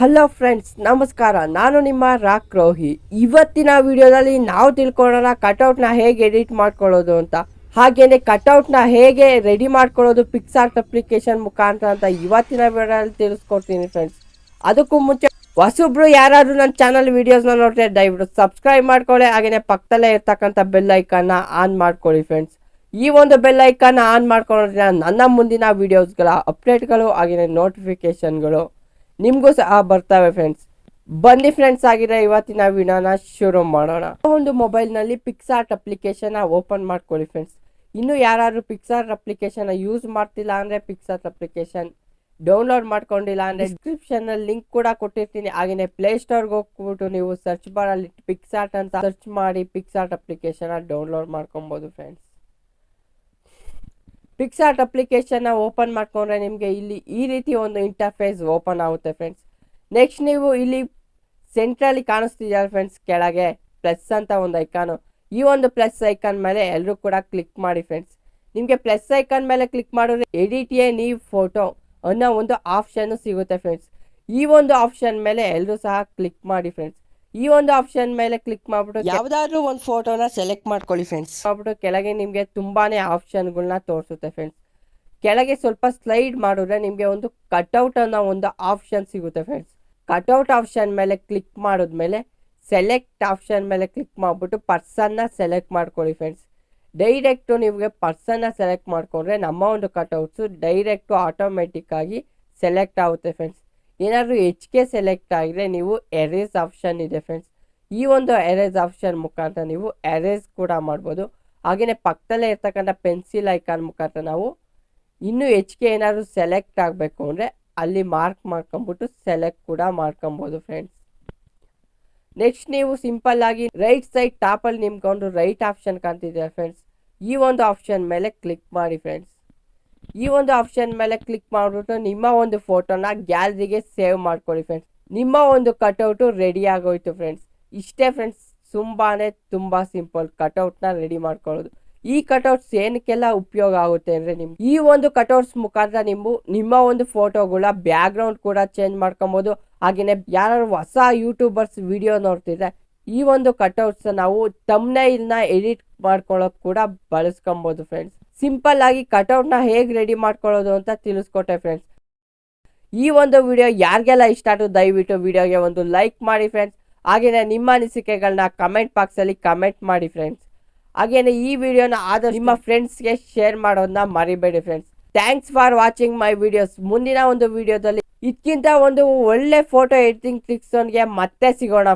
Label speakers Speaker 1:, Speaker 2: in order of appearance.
Speaker 1: Hello friends ನಮಸ್ಕಾರ. ನಾನು ನಿಮ್ಮ ರಾಕ್ ರೋಹಿ. ಇವತ್ತಿನ ವಿಡಿಯೋದಲ್ಲಿ ನಾವು ತಿಳ್ಕೊಳ್ಳೋಣ ಕಟೌಟ್ನ ಹೇಗೆ ಎಡಿಟ್ ಮಾಡ್ಕೊಳ್ಳೋದು ಅಂತ. ಹಾಗೇನೆ ಕಟೌಟ್ನ ಹೇಗೆ ರೆಡಿ ಮಾಡ್ಕೊಳ್ಳೋದು ಪಿಕ್ಸಾರ್ಟ್ ಅಪ್ಲಿಕೇಶನ್ ಮುಖಾಂತರ ಅಂತ ಇವತ್ತಿನ ವಿಡಿಯೋದಲ್ಲಿ ತಿಳಿಸ್ಕೊಡ್ತೀನಿ ಫ್ರೆಂಡ್ಸ್ ಅದಕ್ಕೂ ಮುಂಚೆ ಹೊಸೊಬ್ರು ಯಾರಾದರೂ ನನ್ನ ಚಾನಲ್ ವಿಡಿಯೋಸ್ನ ನೋಡ್ರೆ ದಯವಿಟ್ಟು ಸಬ್ಸ್ಕ್ರೈಬ್ ಮಾಡ್ಕೊಳ್ಳಿ. ಹಾಗೆಯೇ ಪಕ್ಕದಲ್ಲೇ ಇರ್ತಕ್ಕಂಥ ಬೆಲ್ ಐಕನ್ನ ಆನ್ ಮಾಡ್ಕೊಳ್ಳಿ ಫ್ರೆಂಡ್ಸ್ ಈ ಒಂದು ಬೆಲ್ ಐಕನ್ನ ಆನ್ ಮಾಡ್ಕೊಳ್ಳೋದ್ರಿಂದ ನನ್ನ ಮುಂದಿನ ವಿಡಿಯೋಸ್ಗಳ ಅಪ್ಡೇಟ್ಗಳು ಹಾಗೆಯೇ ನೋಟಿಫಿಕೇಶನ್ಗಳು ನಿಮಗೂ ಸಹ ಬರ್ತವೆ ಫ್ರೆಂಡ್ಸ್ ಬನ್ನಿ ಫ್ರೆಂಡ್ಸ್ ಆಗಿರೋ ಇವತ್ತಿನ ವಿಡಿಯೋನ ಶುರು ಮಾಡೋಣ. ಒಂದು ಮೊಬೈಲ್ನಲ್ಲಿ ಪಿಕ್ಸಾರ್ಟ್ ಅಪ್ಲಿಕೇಶನ್ ಓಪನ್ ಮಾಡ್ಕೊಳ್ಳಿ ಫ್ರೆಂಡ್ಸ್ ಇನ್ನು ಯಾರು ಪಿಕ್ಸಾರ್ಟ್ ಅಪ್ಲಿಕೇಶನ್ ಯೂಸ್ ಮಾಡ್ತಿಲ್ಲ ಅಂದರೆ ಪಿಕ್ಸಾರ್ಟ್ ಅಪ್ಲಿಕೇಶನ್ ಡೌನ್ಲೋಡ್ ಮಾಡ್ಕೊಂಡಿಲ್ಲ ಅಂದರೆ ಡಿಸ್ಕ್ರಿಪ್ಷನಲ್ಲಿ ಲಿಂಕ್ ಕೂಡ ಕೊಟ್ಟಿರ್ತೀನಿ. ಹಾಗೆಯೇ ಪ್ಲೇಸ್ಟೋರ್ಗೆ ಹೋಗ್ಬಿಟ್ಟು ನೀವು ಸರ್ಚ್ ಬಾರಲ್ಲಿ ಪಿಕ್ಸಾರ್ಟ್ ಅಂತ ಸರ್ಚ್ ಮಾಡಿ ಪಿಕ್ಸಾರ್ಟ್ ಅಪ್ಲಿಕೇಶನ್ ಡೌನ್ಲೋಡ್ ಮಾಡ್ಕೊಬೋದು ಫ್ರೆಂಡ್ಸ್ ಪಿಕ್ಸಾರ್ಟ್ ಅಪ್ಲಿಕೇಶನ್ನ ಓಪನ್ ಮಾಡ್ಕೊಂಡ್ರೆ ನಿಮಗೆ ಇಲ್ಲಿ ಈ ರೀತಿ ಒಂದು ಇಂಟರ್ಫೇಸ್ ಓಪನ್ ಆಗುತ್ತೆ ಫ್ರೆಂಡ್ಸ್ ನೆಕ್ಸ್ಟ್ ನೀವು ಇಲ್ಲಿ ಸೆಂಟ್ರಲ್ಲಿ ಕಾಣಿಸ್ತಿದ್ದಾರೆ ಫ್ರೆಂಡ್ಸ್ ಕೆಳಗೆ ಪ್ಲಸ್ ಅಂತ ಒಂದು ಐಕಾನು ಈ ಒಂದು ಪ್ಲಸ್ ಐಕಾನ್ ಮೇಲೆ ಎಲ್ಲರೂ ಕೂಡ ಕ್ಲಿಕ್ ಮಾಡಿ ಫ್ರೆಂಡ್ಸ್ ನಿಮಗೆ ಪ್ಲಸ್ ಐಕಾನ್ ಮೇಲೆ ಕ್ಲಿಕ್ ಮಾಡಿದ್ರೆ ಎಡಿಟ್ ಎ ನೀವು ಫೋಟೋ ಅನ್ನೋ ಒಂದು ಆಪ್ಷನ್ನು ಸಿಗುತ್ತೆ ಫ್ರೆಂಡ್ಸ್ ಈ ಒಂದು ಆಪ್ಷನ್ ಮೇಲೆ ಎಲ್ಲರೂ ಸಹ ಕ್ಲಿಕ್ ಮಾಡಿ ಫ್ರೆಂಡ್ಸ್ ಈ ಒಂದು ಆಪ್ಷನ್ ಮೇಲೆ ಕ್ಲಿಕ್ ಮಾಡ್ಬಿಟ್ಟು ಯಾವ್ದಾದ್ರು ಒಂದು ಫೋಟೋನ ಸೆಲೆಕ್ಟ್ ಮಾಡ್ಕೊಳ್ಳಿ ಫ್ರೆಂಡ್ಸ್ ಮಾಡ್ಬಿಟ್ಟು ಕೆಳಗೆ ನಿಮಗೆ ತುಂಬಾನೇ ಆಪ್ಷನ್ಗಳನ್ನ ತೋರಿಸುತ್ತೆ ಫ್ರೆಂಡ್ಸ್ ಕೆಳಗೆ ಸ್ವಲ್ಪ ಸ್ಲೈಡ್ ಮಾಡಿದ್ರೆ ನಿಮಗೆ ಒಂದು ಕಟ್ಔಟ್ ಅನ್ನೋ ಒಂದು ಆಪ್ಷನ್ ಸಿಗುತ್ತೆ ಫ್ರೆಂಡ್ಸ್ ಕಟ್ಔಟ್ ಆಪ್ಷನ್ ಮೇಲೆ ಕ್ಲಿಕ್ ಮಾಡಿದ್ಮೇಲೆ ಸೆಲೆಕ್ಟ್ ಆಪ್ಷನ್ ಮೇಲೆ ಕ್ಲಿಕ್ ಮಾಡಿಬಿಟ್ಟು ಪರ್ಸನ್ನ ಸೆಲೆಕ್ಟ್ ಮಾಡ್ಕೊಳ್ಳಿ ಫ್ರೆಂಡ್ಸ್ ಡೈರೆಕ್ಟು ನಿಮಗೆ ಪರ್ಸನ್ನ ಸೆಲೆಕ್ಟ್ ಮಾಡಿಕೊಂಡ್ರೆ ನಮ್ಮ ಒಂದು ಕಟ್ಔಟ್ಸು ಡೈರೆಕ್ಟು ಆಟೋಮೆಟಿಕ್ಕಾಗಿ ಸೆಲೆಕ್ಟ್ ಆಗುತ್ತೆ ಫ್ರೆಂಡ್ಸ್ ಏನಾದರೂ ಕೆ ಸೆಲೆಕ್ಟ್ ಆಗಿದ್ರೆ ನೀವು ಎರೇಸ್ ಆಪ್ಷನ್ ಇದೆ ಫ್ರೆಂಡ್ಸ್ ಈ ಒಂದು ಎರೇಸ್ ಆಪ್ಷನ್ ಮುಖಾಂತರ ನೀವು ಎರೇಸ್ ಕೂಡ ಮಾಡ್ಬೋದು. ಹಾಗೆಯೇ ಪಕ್ಕದಲ್ಲೇ ಇರ್ತಕ್ಕಂಥ ಪೆನ್ಸಿಲ್ ಐಕಾನ್ ಮುಖಾಂತರ ನಾವು ಇನ್ನೂ ಕೆ ಏನಾದರೂ ಸೆಲೆಕ್ಟ್ ಆಗಬೇಕು ಅಂದರೆ ಅಲ್ಲಿ ಮಾರ್ಕ್ ಮಾಡ್ಕೊಂಬಿಟ್ಟು ಸೆಲೆಕ್ಟ್ ಕೂಡ ಮಾಡ್ಕೊಬೋದು ಫ್ರೆಂಡ್ಸ್ ನೆಕ್ಸ್ಟ್ ನೀವು ಸಿಂಪಲ್ ಆಗಿ ರೈಟ್ ಸೈಡ್ ಟಾಪಲ್ಲಿ ನಿಮ್ಗೊಂದು ರೈಟ್ ಆಪ್ಷನ್ ಕಾಣ್ತಿದ್ದೀರಾ ಫ್ರೆಂಡ್ಸ್ ಈ ಒಂದು ಆಪ್ಷನ್ ಮೇಲೆ ಕ್ಲಿಕ್ ಮಾಡಿ ಫ್ರೆಂಡ್ಸ್ ಈ ಒಂದು ಆಪ್ಷನ್ ಮೇಲೆ ಕ್ಲಿಕ್ ಮಾಡಿಬಿಟ್ಟು ನಿಮ್ಮ ಒಂದು ಫೋಟೋನ ಗ್ಯಾಲರಿಗೆ ಸೇವ್ ಮಾಡ್ಕೊಳ್ಳಿ ಫ್ರೆಂಡ್ಸ್ ನಿಮ್ಮ ಒಂದು ಕಟೌಟು ರೆಡಿ ಆಗೋಯ್ತು ಫ್ರೆಂಡ್ಸ್ ಇಷ್ಟೇ ಫ್ರೆಂಡ್ಸ್ ತುಂಬಾ ತುಂಬ ಸಿಂಪಲ್ ಕಟೌಟ್ನ ರೆಡಿ ಮಾಡ್ಕೊಳ್ಳೋದು. ಈ ಕಟೌಟ್ಸ್ ಏನಕ್ಕೆಲ್ಲ ಉಪಯೋಗ ಆಗುತ್ತೆ ಅಂದರೆ ನಿಮ್ಗೆ ಈ ಒಂದು ಕಟೌಟ್ಸ್ ಮುಖಾಂತರ ನೀವು ನಿಮ್ಮ ಒಂದು ಫೋಟೋಗಳ ಬ್ಯಾಕ್ಗ್ರೌಂಡ್ ಕೂಡ ಚೇಂಜ್ ಮಾಡ್ಕೊಬೋದು. ಹಾಗೆಯೇ ಯಾರು ಹೊಸ ಯೂಟ್ಯೂಬರ್ಸ್ ವಿಡಿಯೋ ನೋಡ್ತಿದ್ರೆ ಈ ಒಂದು ಕಟ್ಔಟ್ಸ್ ನಾವು ತಮ್ನೈಲ್ನ ಎಡಿಟ್ ಮಾಡ್ಕೊಳ್ಳೋಕೆ ಕೂಡ ಬಳಸ್ಕೊಬೋದು ಫ್ರೆಂಡ್ಸ್ ಸಿಂಪಲ್ ಆಗಿ ಕಟೌಟ್ನ ಹೇಗೆ ರೆಡಿ ಮಾಡ್ಕೊಳ್ಳೋದು ಅಂತ ತಿಳಿಸ್ಕೊಟ್ಟೆ ಫ್ರೆಂಡ್ಸ್ ಈ ಒಂದು ವಿಡಿಯೋ ಯಾರಿಗೆಲ್ಲ ಇಷ್ಟ ಆಯಿತು ದಯವಿಟ್ಟು ವಿಡಿಯೋಗೆ ಒಂದು ಲೈಕ್ ಮಾಡಿ ಫ್ರೆಂಡ್ಸ್ ಹಾಗೆಯೇ ನಿಮ್ಮ ಅನಿಸಿಕೆಗಳನ್ನ ಕಮೆಂಟ್ ಬಾಕ್ಸಲ್ಲಿ ಕಮೆಂಟ್ ಮಾಡಿ ಫ್ರೆಂಡ್ಸ್ ಹಾಗೆಯೇ ಈ ವಿಡಿಯೋನ ಆದಷ್ಟು ನಿಮ್ಮ ಫ್ರೆಂಡ್ಸ್ಗೆ ಶೇರ್ ಮಾಡೋದನ್ನ ಮರಿಬೇಡಿ friends thanks for watching my videos ಮುಂದಿನ ಒಂದು ವಿಡಿಯೋದಲ್ಲಿ ಇದಕ್ಕಿಂತ ಒಂದು ಒಳ್ಳೆ ಫೋಟೋ ಎಡಿಟಿಂಗ್ ಟ್ರಿಕ್ಸ್ ಮತ್ತೆ ಸಿಗೋಣ.